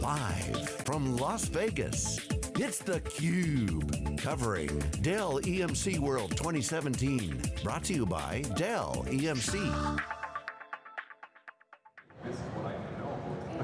Live from Las Vegas, it's theCUBE. Covering Dell EMC World 2017. Brought to you by Dell EMC.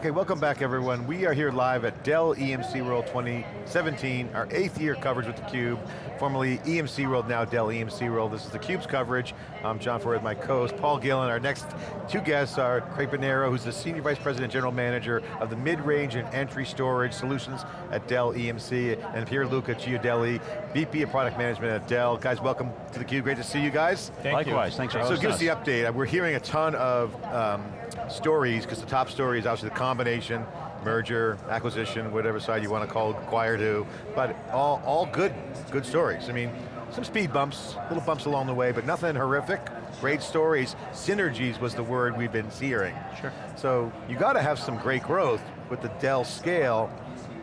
Okay, welcome back everyone. We are here live at Dell EMC World 2017, our eighth year coverage with theCUBE, formerly EMC World, now Dell EMC World. This is theCUBE's coverage. I'm John Furrier, my co-host, Paul Gillen. Our next two guests are Craig Bernero, who's the Senior Vice President General Manager of the Mid-Range and Entry Storage Solutions at Dell EMC, and Pierluca Chiodelli, VP of Product Management at Dell. Guys, welcome to theCUBE, great to see you guys. Thank Likewise, you. thanks for So hosting give us us. the update. We're hearing a ton of um, stories, because the top story is obviously the combination, merger, acquisition, whatever side you want to call it, acquire to, but all, all good, good stories. I mean, some speed bumps, little bumps along the way, but nothing horrific. Great stories. Synergies was the word we've been hearing. Sure. So you got to have some great growth with the Dell scale.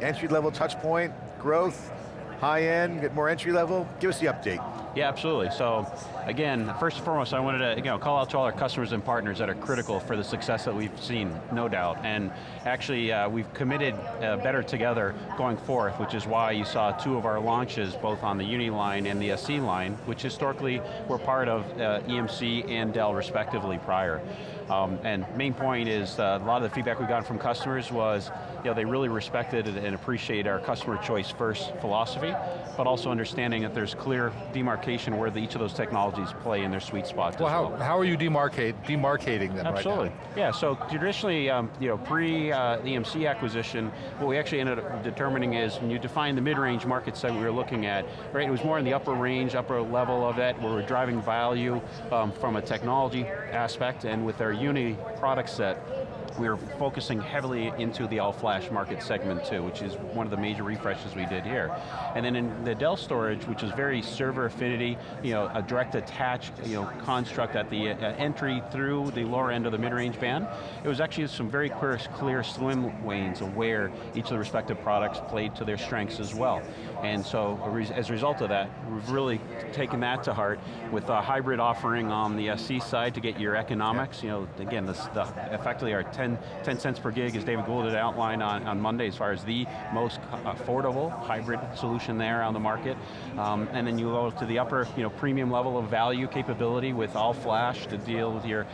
Entry level touch point, growth, high end, get more entry level. Give us the update. Yeah, absolutely. So, again, first and foremost, I wanted to you know, call out to all our customers and partners that are critical for the success that we've seen, no doubt. And actually, uh, we've committed uh, better together going forth, which is why you saw two of our launches, both on the Uni line and the SC line, which historically were part of uh, EMC and Dell respectively prior. Um, and main point is, uh, a lot of the feedback we got from customers was, you know, they really respected and appreciate our customer choice first philosophy, but also understanding that there's clear demarcation where the, each of those technologies play in their sweet spot Well, how, how are you demarcate, demarcating them Absolutely. right Yeah, so traditionally, um, you know, pre uh, the EMC acquisition, what we actually ended up determining is when you define the mid-range market segment we were looking at, right, it was more in the upper range, upper level of it, where we're driving value um, from a technology aspect, and with our Uni product set, were focusing heavily into the all-flash market segment too, which is one of the major refreshes we did here. And then in the Dell storage, which is very server affinity, you know, a direct attach you know, construct at the uh, entry through the lower end of the mid-range band, it was actually some very clear, clear swim lanes of where each of the respective products played to their strengths as well. And so as a result of that, we've really taken that to heart with a hybrid offering on the SC side to get your economics, you know, again, this, the, effectively our 10, 10 cents per gig, as David Goulden had outlined on, on Monday, as far as the most affordable hybrid solution there on the market. Um, and then you go to the upper you know, premium level of value capability with all flash to deal with your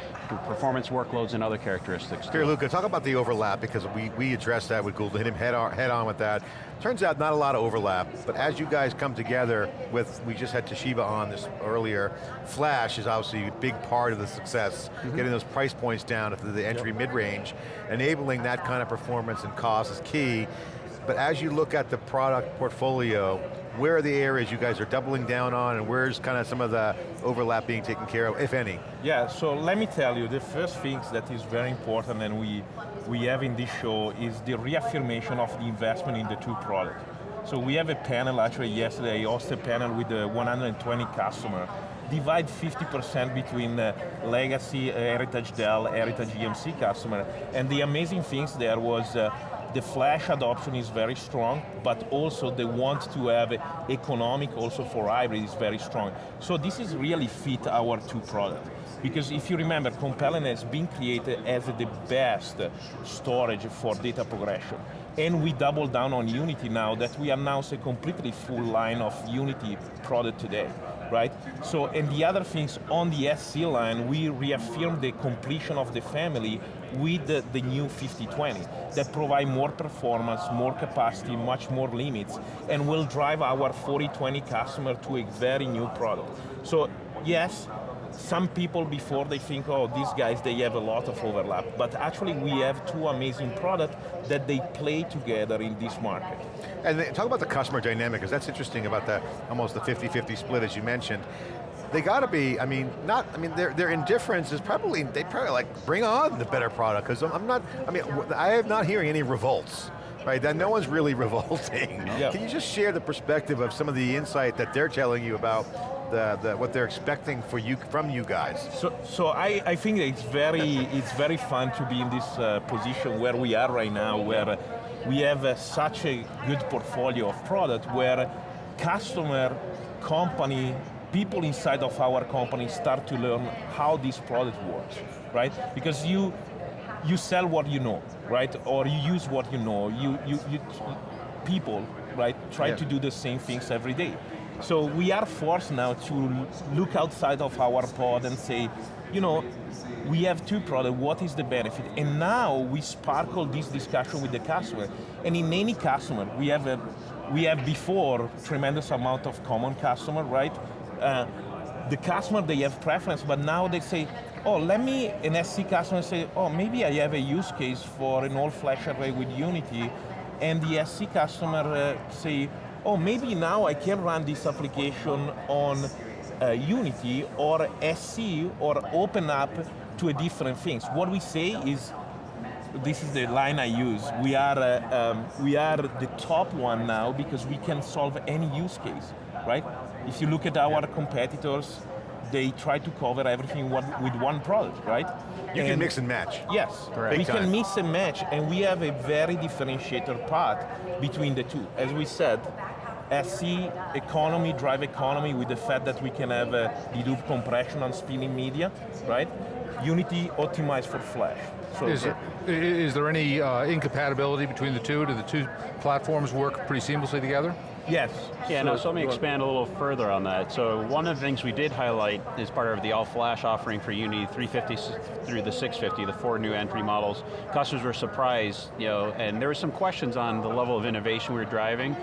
performance workloads and other characteristics. Pierluca, talk about the overlap, because we, we addressed that with Goulden, hit him head on, head on with that. Turns out not a lot of overlap, but as you guys come together with, we just had Toshiba on this earlier, Flash is obviously a big part of the success, mm -hmm. getting those price points down to the entry yep. mid-range, enabling that kind of performance and cost is key, but as you look at the product portfolio, where are the areas you guys are doubling down on and where's kind of some of the overlap being taken care of, if any? Yeah, so let me tell you, the first thing that is very important and we, we have in this show is the reaffirmation of the investment in the two products. So we have a panel, actually yesterday, I hosted a panel with uh, the 120 customers, divide 50% between uh, legacy uh, Heritage Dell, Heritage EMC customer, and the amazing things there was uh, the flash adoption is very strong, but also they want to have economic also for hybrid is very strong. So this is really fit our two products. Because if you remember, Compellent has been created as the best storage for data progression. And we double down on Unity now that we announce a completely full line of Unity product today right? So, and the other things on the SC line, we reaffirm the completion of the family with the, the new 5020 that provide more performance, more capacity, much more limits, and will drive our 4020 customer to a very new product. So, yes, some people before they think, oh, these guys, they have a lot of overlap. But actually we have two amazing products that they play together in this market. And talk about the customer dynamic, because that's interesting about the almost the 50-50 split as you mentioned. They got to be, I mean, not, I mean, their, their indifference is probably, they probably like, bring on the better product, because I'm not, I mean, I am not hearing any revolts right? That no one's really revolting. Yep. Can you just share the perspective of some of the insight that they're telling you about the, the, what they're expecting for you from you guys? So, so I, I think it's very, it's very fun to be in this uh, position where we are right now, where we have uh, such a good portfolio of product where customer, company, people inside of our company start to learn how this product works, right? Because you, you sell what you know, right? Or you use what you know. You, you, you people, right, try Yeah. to do the same things every day. So we are forced now to look outside of our pod and say, you know, we have two products, what is the benefit? And now we sparkle this discussion with the customer. And in any customer, we have a, we have before tremendous amount of common customer, right? Uh, the customer, they have preference, but now they say, oh, let me, an SC customer say, oh, maybe I have a use case for an all-flash array with Unity, and the SC customer uh, say, oh, maybe now I can run this application on uh, Unity or SC or open up to a different things. What we say is, this is the line I use, we are, uh, um, we are the top one now because we can solve any use case, right? If you look at our competitors, they try to cover everything with one product, right? You can mix and match. Yes, Correct. we Big time. can mix and match, and we have a very differentiated path between the two. As we said, SC economy, drive economy, with the fact that we can have a dedupe compression on spinning media, right? Unity optimized for flash. So Is, the- i- is there any uh, incompatibility between the two? Do the two platforms work pretty seamlessly together? Yes. Yeah, no, so let me expand a little further on that. So one of the things we did highlight as part of the all-flash offering for Unity 350 s- through the 650, the four new entry models, customers were surprised, you know, and there were some questions on the level of innovation we were driving.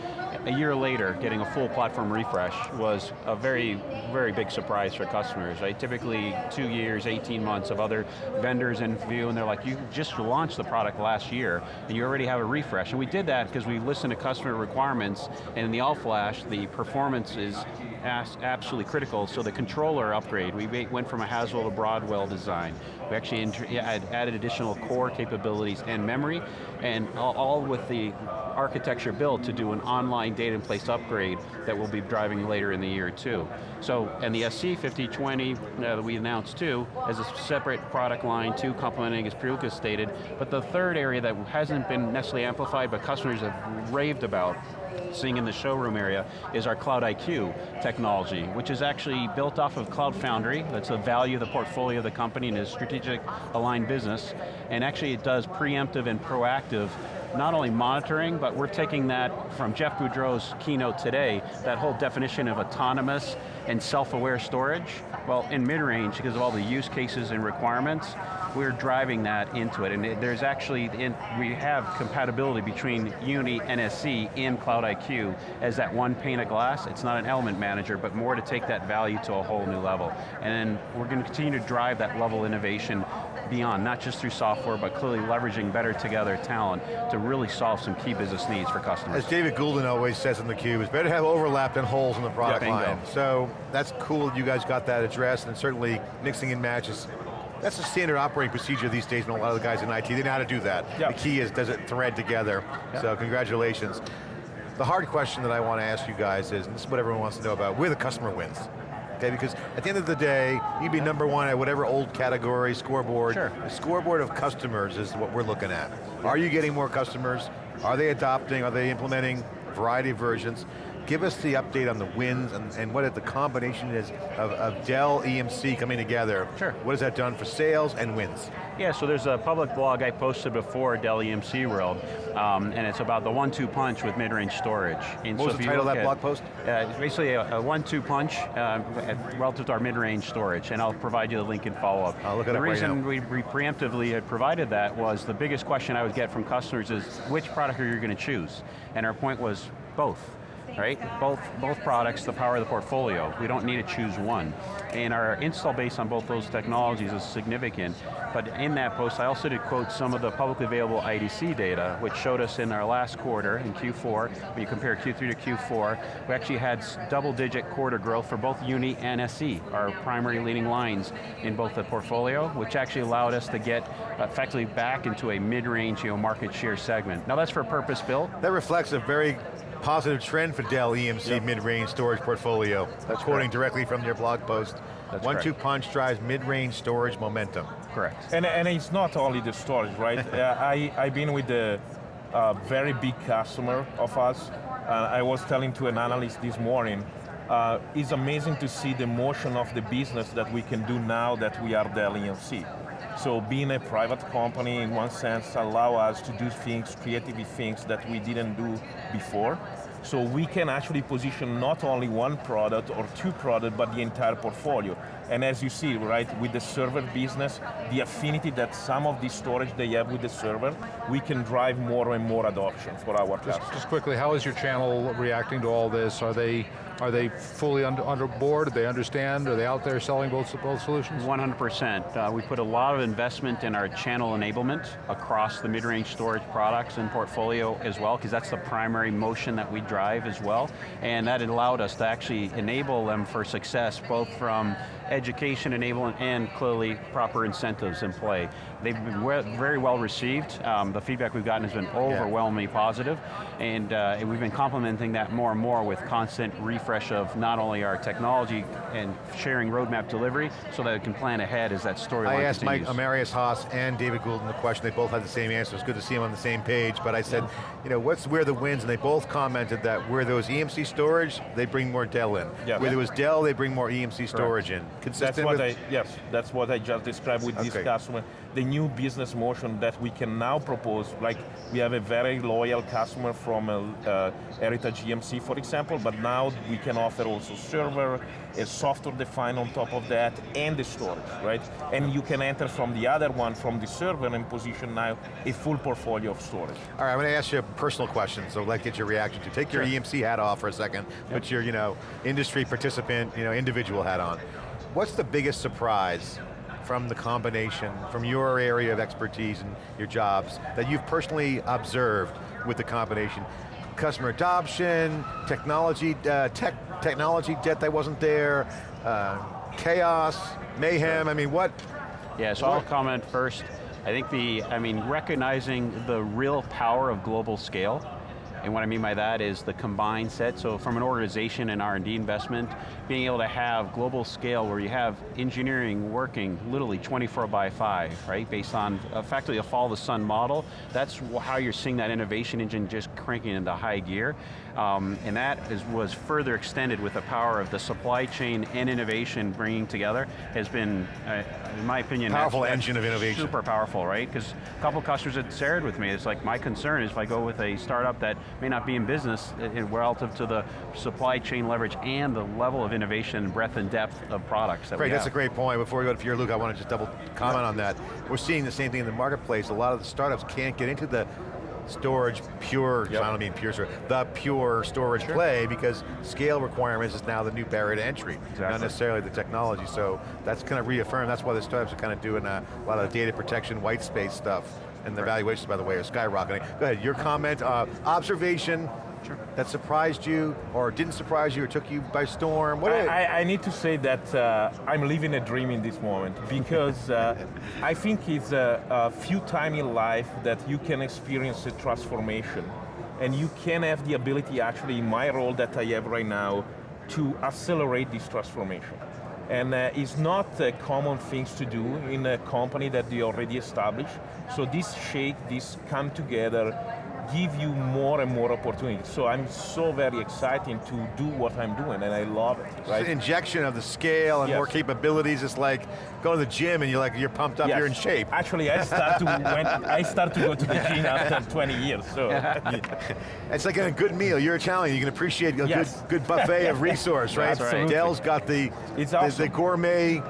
A year later, getting a full platform refresh was a very, very big surprise for customers, right? Typically two years, 18 months of other vendors in view, and they're like, you just launched the product last year, and you already have a refresh. And we did that because we listened to customer requirements, and the all-flash, the performance is absolutely critical, so the controller upgrade, we went from a Haswell to Broadwell design. We actually added additional core capabilities and memory, and all, with the architecture built to do an online data in place upgrade that we'll be driving later in the year too. So, and the SC 5020 uh, that we announced too, as a separate product line too, complementing as Pierluca stated, but the third area that hasn't been necessarily amplified, but customers have raved about, seeing in the showroom area is our Cloud IQ technology, which is actually built off of Cloud Foundry. That's the value of the portfolio of the company and is strategic aligned business. And actually it does preemptive and proactive not only monitoring, but we're taking that from Jeff Boudreau's keynote today, that whole definition of autonomous and self-aware storage. Well, in mid-range, because of all the use cases and requirements, we're driving that into it. And it- there's actually, in, we have compatibility between Uni NSC and Cloud IQ as that one pane of glass. It's not an element manager, but more to take that value to a whole new level. And we're going to continue to drive that level innovation beyond, not just through software, but clearly leveraging better together talent to really solve some key business needs for customers. As David Goulden always says in theCUBE, it's better to have overlap than holes in the product bingo. line. So that's cool that you guys got that addressed and certainly mixing and matches. That's a standard operating procedure these days and a lot of the guys in IT, they know how to do that. Yeah. The key is, does it thread together? So congratulations. The hard question that I want to ask you guys is, and this is what everyone wants to know about, where the customer wins. Okay, because at the end of the day, you'd be number one at whatever old category, scoreboard. Sure. The scoreboard of customers is what we're looking at. Are you getting more customers? Are they adopting? Are they implementing variety of versions? Give us the update on the wins and, and what the combination is of, of Dell EMC coming together. Sure. What has that done for sales and wins? Yeah, so there's a public blog I posted before Dell EMC World, um, and it's about the one-two punch with mid-range storage. And What was the title of that at- blog post? Uh, it's basically a, a one-two punch uh, relative to our mid-range storage, and I'll provide you the link in follow-up. I'll look it the right reason now. we, we preemptively had provided that was the biggest question I would get from customers is, which product are you going to choose? And our point was, both right? Both, both products, the power of the portfolio. We don't need to choose one. And our install base on both those technologies is significant, but in that post I also did quote some of the publicly available IDC data, which showed us in our last quarter, in Q4, when you compare Q3 to Q4, we actually had double digit quarter growth for both Uni and SC, our primary leading lines in both the portfolio, which actually allowed us to get effectively back into a mid-range you know, market share segment. Now that's for purpose built, That reflects a very positive trend for Dell EMC mid-range storage portfolio. That's quoting correct. directly from your blog post. That's One-two punch drives mid-range storage momentum. correct. And, and it's not only the storage, right? uh, I, I've been with a uh, very big customer of us. Uh, I was telling to an analyst this morning, uh, it's amazing to see the motion of the business that we can do now that we are Dell EMC. So being a private company in one sense allow us to do things, creative things that we didn't do before. So we can actually position not only one product or two products, but the entire portfolio. And as you see, right, with the server business, the affinity that some of the storage they have with the server, we can drive more and more adoption for our Just, customers. just quickly, how is your channel reacting to all this? Are they are they fully under, under board? Do they understand? Are they out there selling both, both solutions? 100%. Uh, we put a lot of investment in our channel enablement across the mid-range storage products and portfolio as well, because that's the primary motion that we drive as well. And that allowed us to actually enable them for success, both from education enablement and clearly proper incentives in play. They've been very well received. Um, the feedback we've gotten has been overwhelmingly positive, and, uh, and we've been complementing that more and more with constant refresh of not only our technology and sharing roadmap delivery, so that it can plan ahead as that storyline I asked Mike. Amarius Haas and David Goulden the question, they both had the same answer, it's good to see them on the same page, but I said, you know, what's where the wins, and they both commented that where there was EMC storage, they bring more Dell in. Yeah. Where there was Dell, they bring more EMC storage in. Consistent That's what with, I, yes, that's what I just described with this customer. The new business motion that we can now propose, like we have a very loyal customer from uh, uh, Heritage EMC, for example, but now we can offer also server, a software defined on top of that, and the storage, right? And you can enter from the other one, from the server, and position now a full portfolio of storage. All right, I'm going to ask you a personal question, so I'd like to get your reaction to. Take your Sure. EMC hat off for a second, put your, you know, industry participant, you know, individual hat on. What's the biggest surprise from the combination, from your area of expertise and your jobs, that you've personally observed with the combination? Customer adoption, technology, uh, tech, technology debt that wasn't there, uh, chaos, mayhem, I mean, what, Yeah, so I'll comment first. I think the, I mean, recognizing the real power of global scale, and what I mean by that is the combined set, so from an organization and R&D investment, being able to have global scale where you have engineering working literally 24 by 5, right? Based on effectively a follow the sun model, that's how you're seeing that innovation engine just cranking into high gear. Um, and that is, was further extended with the power of the supply chain and innovation bringing together has been, uh, in my opinion, Powerful that's- engine of innovation. Super powerful, right? Because a couple of customers had shared with me, it's like my concern is if I go with a startup that may not be in business uh, uh, relative to the supply chain leverage and the level of innovation, breadth and depth of products that Great, that's a great point. Before we go to Pierluca, I want to just double comment on that. We're seeing the same thing in the marketplace. A lot of the startups can't get into the storage pure, Yep. I don't mean pure storage, the pure storage play because scale requirements is now the new barrier to entry, not necessarily the technology. So that's kind of reaffirmed, that's why the startups are kind of doing a, a lot of data protection, white space stuff, and the valuations, by the way, are skyrocketing. Go ahead, your comment, uh, observation, that surprised you, or didn't surprise you, or took you by storm, what I, I, I need to say that uh, I'm living a dream in this moment because uh, I think it's a, a few times in life that you can experience a transformation and you can have the ability actually in my role that I have right now to accelerate this transformation. And uh, it's not uh, common things to do in a company that they already established. So this shake, this come together, give you more and more opportunities. So I'm so very excited to do what I'm doing and I love it, The right? injection of the scale and Yes. more capabilities, it's like going to the gym and you're like, you're pumped up, Yes. you're in shape. Actually, I start to when I start to go to the gym after 20 years. So It's like a good meal, you're Italian, you can appreciate a Yes. good, good buffet of resource, right? That's right. Dell's got the, It's the, the gourmet,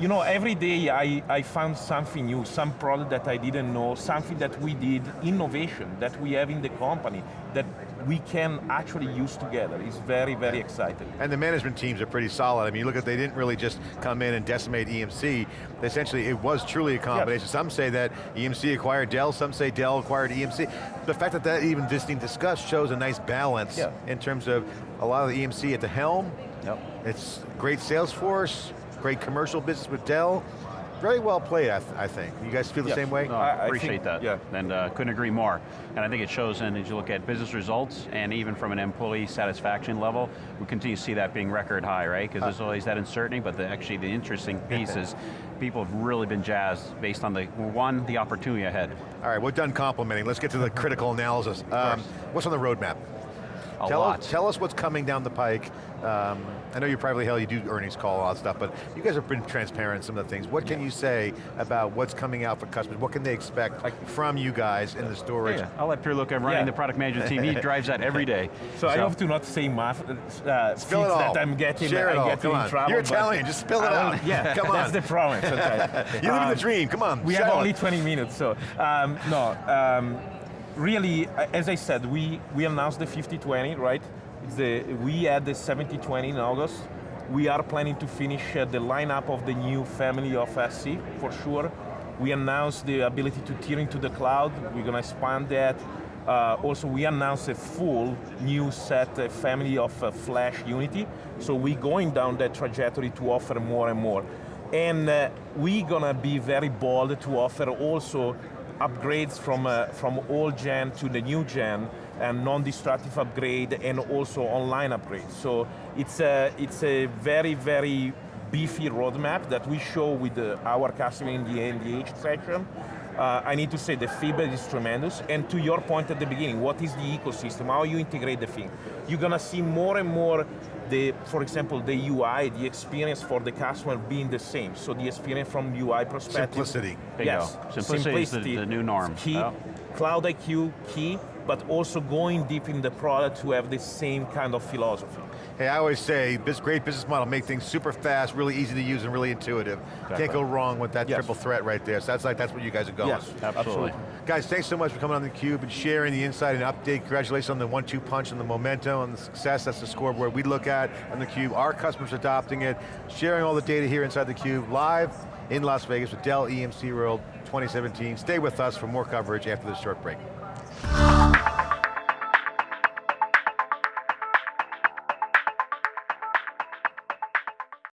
you know, every day I, I found something new, some product that I didn't know, something that we did, innovation that we have in the company that we can actually use together. It's very, very exciting. and the management teams are pretty solid. I mean, you look at, they didn't really just come in and decimate EMC. Essentially, it was truly a combination. Some say that EMC acquired Dell, some say Dell acquired EMC. The fact that that even just being discussed shows a nice balance Yeah. in terms of a lot of the EMC at the helm. Yep. It's great sales force, great commercial business with Dell. Very well played, I, th I think. You guys feel the Yes. same way? No, I- I I appreciate think- that, yeah. and uh, couldn't agree more. And I think it shows in, as you look at business results, and even from an employee satisfaction level, we continue to see that being record high, right? Because there's always that uncertainty, but the, actually the interesting piece is people have really been jazzed based on the, one, the opportunity ahead. All right, we're done complimenting. Let's get to the critical analysis. Um, what's on the roadmap? A tell lot. Us, tell us what's coming down the pike. Um, I know you're privately held, you do earnings call, all that stuff, but you guys have been transparent in some of the things. What can you say about what's coming out for customers? What can they expect from you guys in the storage? Yeah, I'll let Pierluca, I'm running Yeah. the product management team, he drives that every day. So, I have to not say math, uh, Spill it all. that I'm getting, Share it I all. get Come in trouble. You're but Italian. Just spill it I out. Yeah, Come on. that's on. the problem sometimes. You live in Um, the dream, come on. We shout have it. only 20 minutes, so um, no. Um, really, uh, as I said, we we announced the 50-20, right? The we had the 70-20 in August. We are planning to finish uh, the lineup of the new family of SC for sure. We announced the ability to tier into the cloud. We're going to expand that. Uh, also, we announced a full new set uh, family of uh, Flash Unity. So we're going down that trajectory to offer more and more. And uh, we're gonna be very bold to offer also upgrades from, uh, from old gen to the new gen and non-destructive upgrade and also online upgrades. So it's a, it's a very, very beefy roadmap that we show with the, our customer in the NDA section. Uh, I need to say the feedback is tremendous. And to your point at the beginning, what is the ecosystem? How you integrate the thing? You're going to see more and more the, for example, the UI, the experience for the customer being the same. So the experience from UI perspective. Simplicity. Bingo. Yes. Simplicity is the- the new norm. Key. Yeah. Cloud IQ, key, but also going deep in the product to have the same kind of philosophy. Hey, I always say, this great business model, make things super fast, really easy to use, and really intuitive. Can't go wrong with that Yes. triple threat right there. So that's like that's what you guys are going. Yes, Absolutely. Guys, thanks so much for coming on theCUBE and sharing the insight and update. Congratulations on the one-two punch and the momentum and the success. That's the scoreboard we look at on theCUBE. Our customers adopting it, sharing all the data here inside theCUBE, live in Las Vegas with Dell EMC World 2017. Stay with us for more coverage after this short break.